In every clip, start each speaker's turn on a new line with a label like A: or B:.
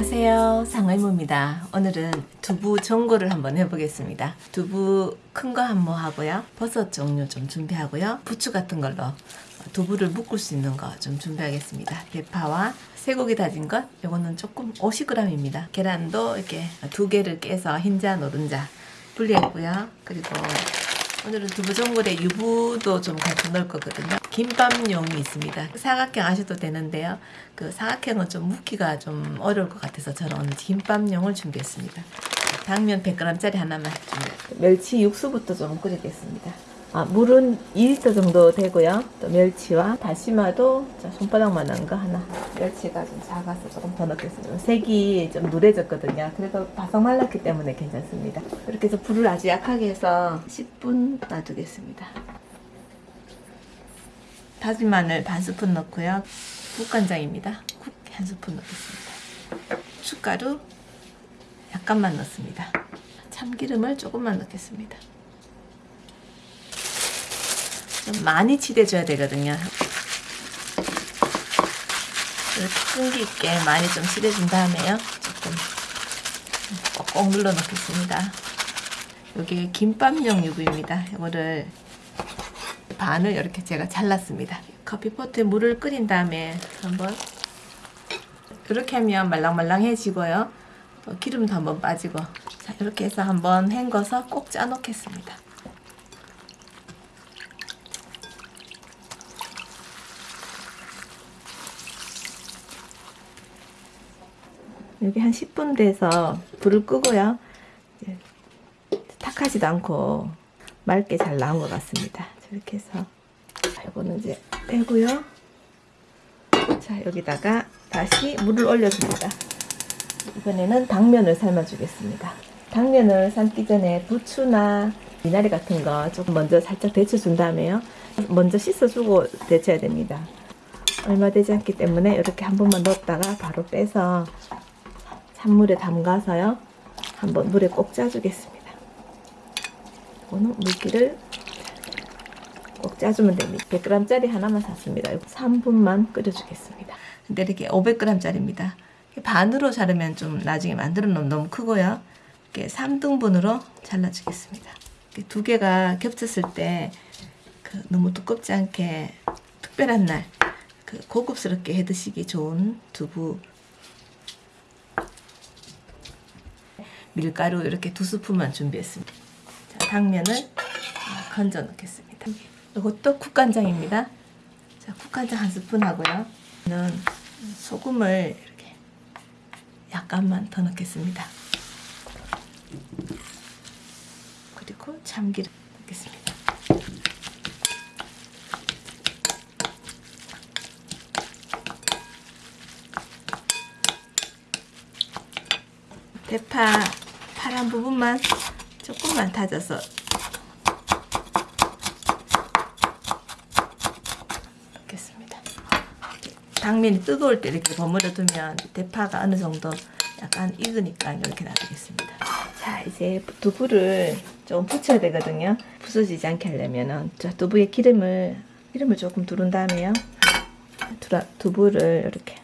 A: 안녕하세요. 상의모입니다. 오늘은 두부 전골을 한번 해보겠습니다. 두부 큰 거 한 모 하고요. 버섯 종류 좀 준비하고요. 부추 같은 걸로 두부를 묶을 수 있는 거 좀 준비하겠습니다. 대파와 쇠고기 다진 것 요거는 조금 50g입니다. 계란도 이렇게 두 개를 깨서 흰자 노른자 분리했고요. 그리고 오늘은 두부 전골에 유부도 좀 같이 넣을 거거든요. 김밥용이 있습니다. 사각형 하셔도 되는데요. 그 사각형은 좀 묵기가 좀 어려울 것 같아서 저는 오늘 김밥용을 준비했습니다. 당면 100g짜리 하나만 준비. 멸치 육수부터 좀 끓이겠습니다. 아, 물은 2리터 정도 되고요. 또 멸치와 다시마도 자, 손바닥만한 거 하나. 멸치가 좀 작아서 조금 더 넣겠습니다. 색이 좀 누래졌거든요. 그래도 바삭 말랐기 때문에 괜찮습니다. 이렇게 해서 불을 아주 약하게 해서 10분 놔두겠습니다. 다진 마늘 반 스푼 넣고요. 국간장입니다. 국 한 스푼 넣겠습니다. 춧가루 약간만 넣습니다. 참기름을 조금만 넣겠습니다. 좀 많이 치대줘야 되거든요. 끈기 있게 많이 좀 치대준 다음에요. 조금 꼭꼭 눌러 넣겠습니다. 여기 김밥용 유부입니다. 이거를 반을 이렇게 제가 잘랐습니다. 커피포트에 물을 끓인 다음에 한번 이렇게 하면 말랑말랑해지고요. 또 기름도 한번 빠지고 자, 이렇게 해서 한번 헹궈서 꼭 짜 놓겠습니다. 여기 한 10분 돼서 불을 끄고요. 탁하지도 않고 맑게 잘 나온 것 같습니다. 이렇게 해서 이거는 이제 빼고요. 자 여기다가 다시 물을 올려줍니다. 이번에는 당면을 삶아주겠습니다. 당면을 삶기 전에 부추나 미나리 같은 거 조금 먼저 살짝 데쳐준 다음에요. 먼저 씻어주고 데쳐야 됩니다. 얼마 되지 않기 때문에 이렇게 한 번만 넣었다가 바로 빼서 찬물에 담가서요. 한번 물에 꼭 짜주겠습니다. 이거는 물기를 꼭 짜주면 됩니다. 100g짜리 하나만 샀습니다. 3분만 끓여주겠습니다. 근데 이렇게 500g짜리입니다. 반으로 자르면 좀 나중에 만들어 놓으면 너무 크고요. 이렇게 3등분으로 잘라주겠습니다. 두 개가 겹쳤을 때 그 너무 두껍지 않게 특별한 날 그 고급스럽게 해 드시기 좋은 두부 밀가루 이렇게 두 스푼만 준비했습니다. 자, 당면을 건져 넣겠습니다. 이것도 국간장입니다. 자, 국간장 한 스푼 하고요. 저는 소금을 이렇게 약간만 더 넣겠습니다. 그리고 참기름 넣겠습니다. 대파 파란 부분만 조금만 다져서 넣겠습니다. 당면이 뜨거울 때 이렇게 버무려 두면 대파가 어느 정도 약간 익으니까 이렇게 놔두겠습니다. 자 이제 두부를 좀 붙여야 되거든요. 부서지지 않게 하려면은 자 두부에 기름을 기름을 조금 두른 다음에요. 두부를 이렇게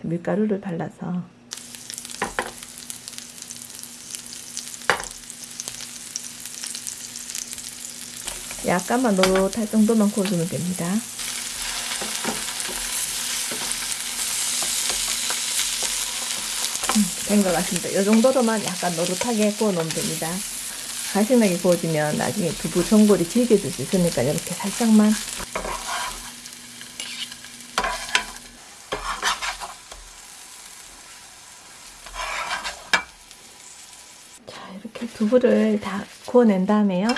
A: 밀가루를 발라서 약간만 노릇할 정도만 구워주면 됩니다. 된 것 같습니다. 이 정도로만 약간 노릇하게 구워 놓으면 됩니다. 가시나게 구워지면 나중에 두부 전골이 질겨질 수 있으니까 이렇게 살짝만 자 이렇게 두부를 다 구워낸 다음에요.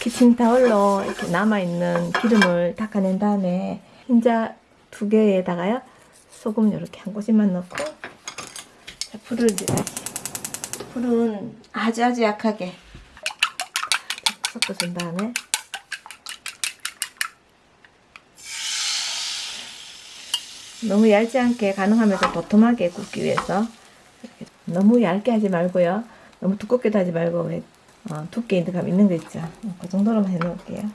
A: 키친타올로 이렇게 남아있는 기름을 닦아낸 다음에 흰자 두 개에다가요 소금 이렇게 한 꼬집만 넣고 자, 불을 다시 불은 아주 아주 약하게 섞어준 다음에 너무 얇지 않게 가능하면서 도톰하게 굽기 위해서 너무 얇게 하지 말고요 너무 두껍게도 하지 말고 어, 두께 있는 감 있는 거 있죠. 그 정도로만 해놓을게요.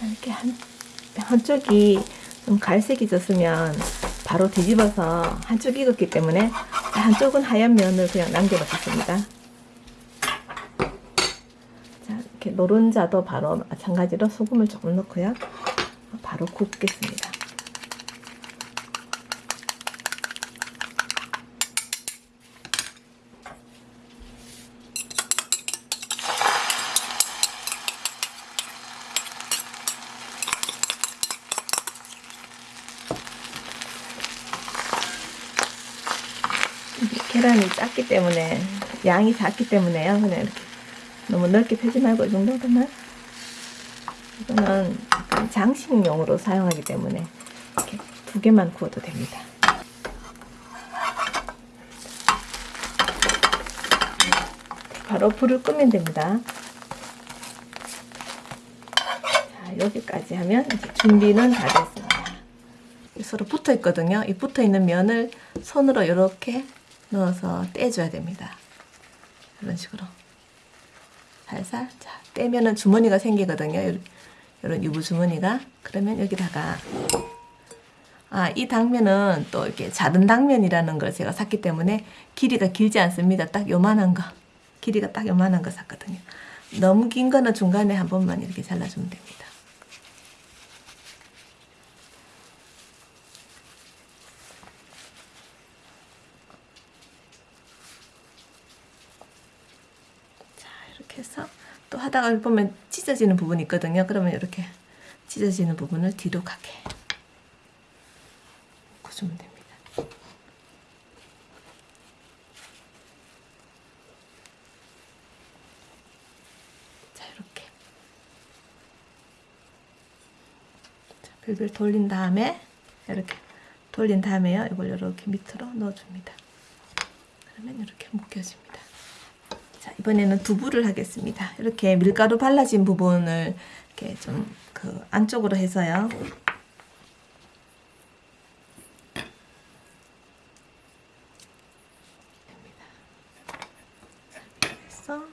A: 이렇게 한, 한쪽이 좀 갈색이 졌으면 바로 뒤집어서 한쪽 익었기 때문에 한쪽은 하얀 면을 그냥 남겨놓겠습니다. 자, 이렇게 노른자도 바로 마찬가지로 소금을 조금 넣고요. 바로 굽겠습니다. 계란이 작기 때문에 양이 작기 때문에요. 그냥 이렇게 너무 넓게 펴지 말고 이 정도만 이거는 장식용으로 사용하기 때문에 이렇게 두 개만 구워도 됩니다. 바로 불을 끄면 됩니다. 자, 여기까지 하면 이제 준비는 다 됐습니다. 서로 붙어 있거든요. 이 붙어 있는 면을 손으로 이렇게 넣어서 떼줘야 됩니다. 이런 식으로 살살 자 떼면은 주머니가 생기거든요. 이런, 유부 주머니가 그러면 여기다가 아 이 당면은 또 이렇게 작은 당면이라는 걸 제가 샀기 때문에 길이가 길지 않습니다. 딱 요만한 거 길이가 딱 요만한 거 샀거든요. 너무 긴 거는 중간에 한 번만 이렇게 잘라주면 됩니다. 이렇게 해서 또 하다가 보면 찢어지는 부분이 있거든요. 그러면 이렇게 찢어지는 부분을 뒤로 가게 구주면 됩니다. 자 이렇게 자, 별별 돌린 다음에 이렇게 돌린 다음에요. 이걸 이렇게 밑으로 넣어줍니다. 그러면 이렇게 묶여집니다. 자, 이번에는 두부를 하겠습니다. 이렇게 밀가루 발라진 부분을 이렇게 좀 그 안쪽으로 해서요. 해서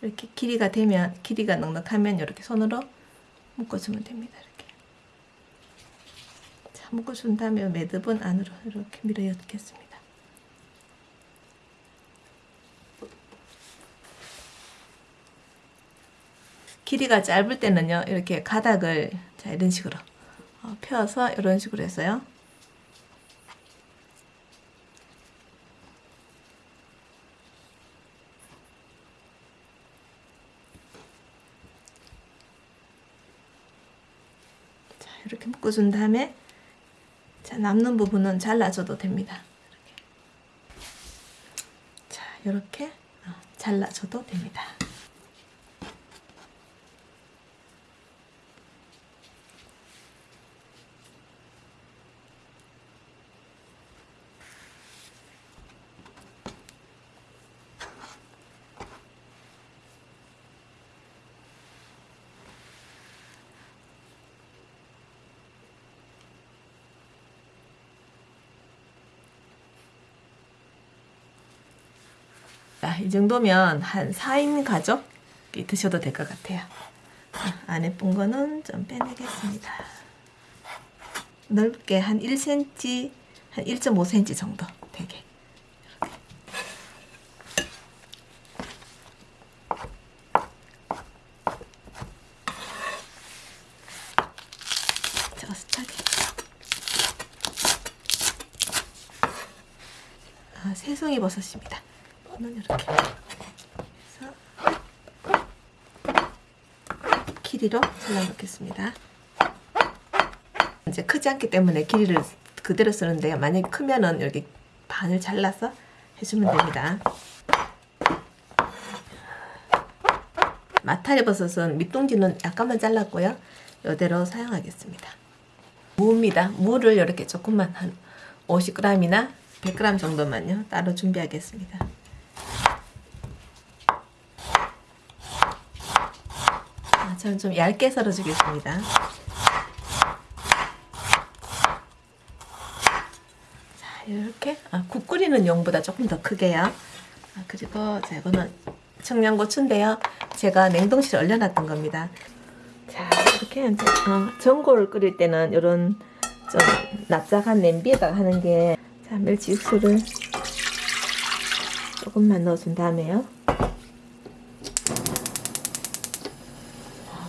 A: 이렇게 길이가 되면 길이가 넉넉하면 이렇게 손으로 묶어주면 됩니다. 묶어준 다음에 매듭은 안으로 이렇게 밀어 넣겠습니다. 길이가 짧을 때는요, 이렇게 가닥을 자 이런 식으로 어, 펴서 이런 식으로 해서요. 자, 이렇게 묶어준 다음에 자, 남는 부분은 잘라줘도 됩니다. 이렇게. 자, 이렇게 어, 잘라줘도 됩니다. 이 정도면 한 4인 가족이 드셔도 될 것 같아요. 자, 안에 쁜 거는 좀 빼내겠습니다. 넓게 한 1cm, 한 1.5cm 정도 되게. 아, 새송이 버섯입니다. 이거는 이렇게 해서 길이로 잘라놓겠습니다. 이제 크지 않기 때문에 길이를 그대로 쓰는데요. 만약에 크면은 이렇게 반을 잘라서 해주면 됩니다. 마타리 버섯은 밑둥지는 약간만 잘랐고요. 이대로 사용하겠습니다. 무입니다. 무를 이렇게 조금만 한 50g이나 100g 정도만요. 따로 준비하겠습니다. 저는 좀 얇게 썰어주겠습니다. 자, 이렇게 아, 국 끓이는 용보다 조금 더 크게요. 아, 그리고 자, 이거는 청양고추인데요. 제가 냉동실에 얼려놨던 겁니다. 자, 이렇게 이제 어, 전골을 끓일 때는 이런 좀 납작한 냄비에다가 하는 게 자, 멸치 육수를 조금만 넣어준 다음에요. 자,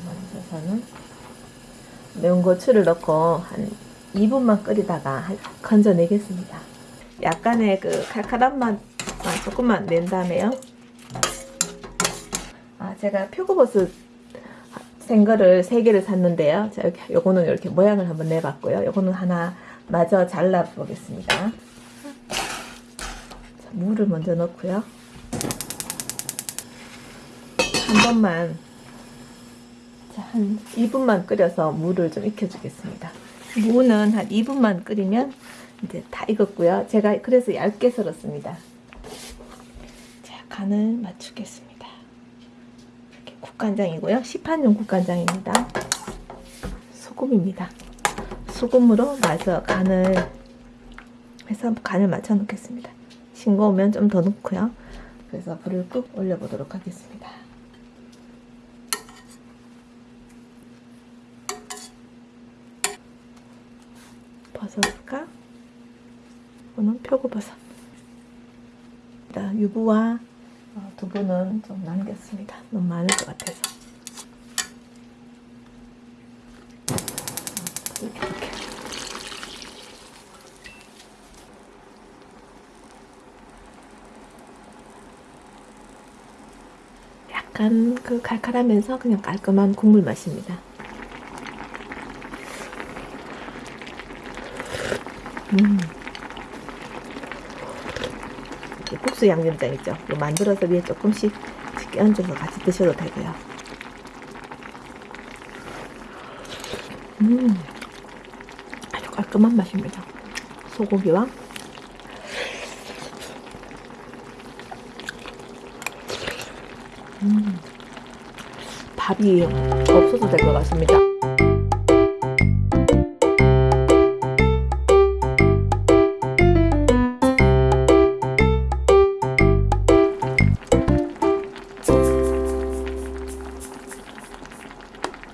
A: 먼저서는 매운 고추를 넣고 한 2분만 끓이다가 한- 건져내겠습니다. 약간의 그 칼칼한 맛 아, 조금만 낸 다음에요. 아, 제가 표고버섯 생거를 3개를 샀는데요. 자, 이렇게, 요거는 이렇게 모양을 한번 내봤고요. 요거는 하나 마저 잘라보겠습니다. 자, 물을 먼저 넣고요. 한 번만, 자, 한 2분만 끓여서 물을 좀 익혀주겠습니다. 무는 한 2분만 끓이면 이제 다 익었고요. 제가 그래서 얇게 썰었습니다. 자, 간을 맞추겠습니다. 이렇게 국간장이고요. 시판용 국간장입니다. 소금입니다. 소금으로 마저 간을 해서 간을 맞춰 놓겠습니다. 싱거우면 좀 더 넣고요. 그래서 불을 꾹 올려보도록 하겠습니다. 버섯과 이거는 표고버섯. 유부와 어, 두부는 좀 남겼습니다. 너무 많을 것 같아서. 어, 이렇게, 이렇게. 약간 그 칼칼하면서 그냥 깔끔한 국물 맛입니다. 음. 이 국수 양념장 있죠? 만들어서 위에 조금씩 이렇게 얹어서 같이 드셔도 되고요. 음, 아주 깔끔한 맛입니다. 소고기와 음, 밥이 없어도 될 것 같습니다.